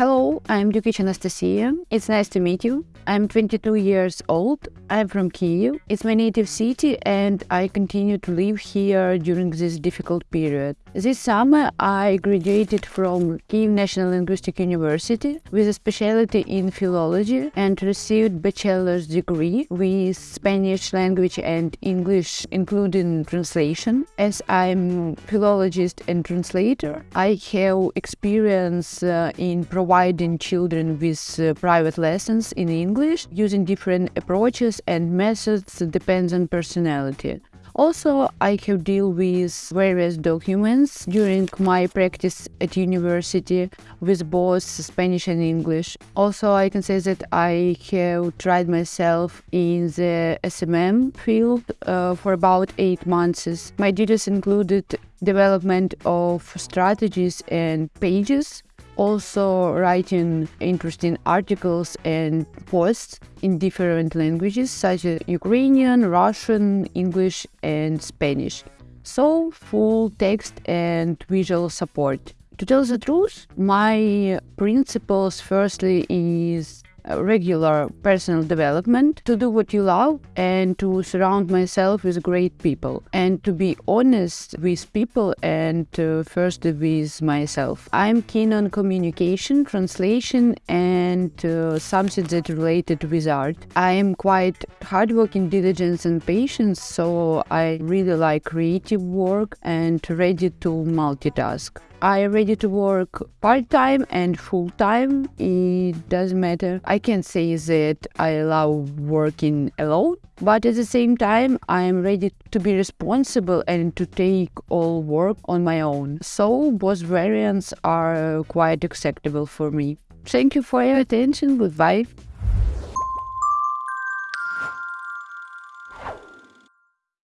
Hello, I'm Dukic Anastasia. It's nice to meet you. I'm 22 years old. I'm from Kyiv. It's my native city and I continue to live here during this difficult period. This summer I graduated from Kyiv National Linguistic University with a specialty in philology and received bachelor's degree with Spanish language and English including translation. As I'm philologist and translator, I have experience uh, in providing children with uh, private lessons in English English using different approaches and methods depends on personality. Also, I have deal with various documents during my practice at university with both Spanish and English. Also, I can say that I have tried myself in the SMM field uh, for about eight months. My duties included development of strategies and pages also writing interesting articles and posts in different languages such as Ukrainian, Russian, English, and Spanish. So, full text and visual support. To tell the truth, my principles firstly is regular personal development, to do what you love, and to surround myself with great people, and to be honest with people and uh, first with myself. I'm keen on communication, translation, and uh, something that related with art. I am quite hardworking, diligent, and patient, so I really like creative work and ready to multitask. I am ready to work part-time and full-time. It doesn't matter. I can say that I love working alone, but at the same time, I am ready to be responsible and to take all work on my own. So both variants are quite acceptable for me. Thank you for your attention. Goodbye.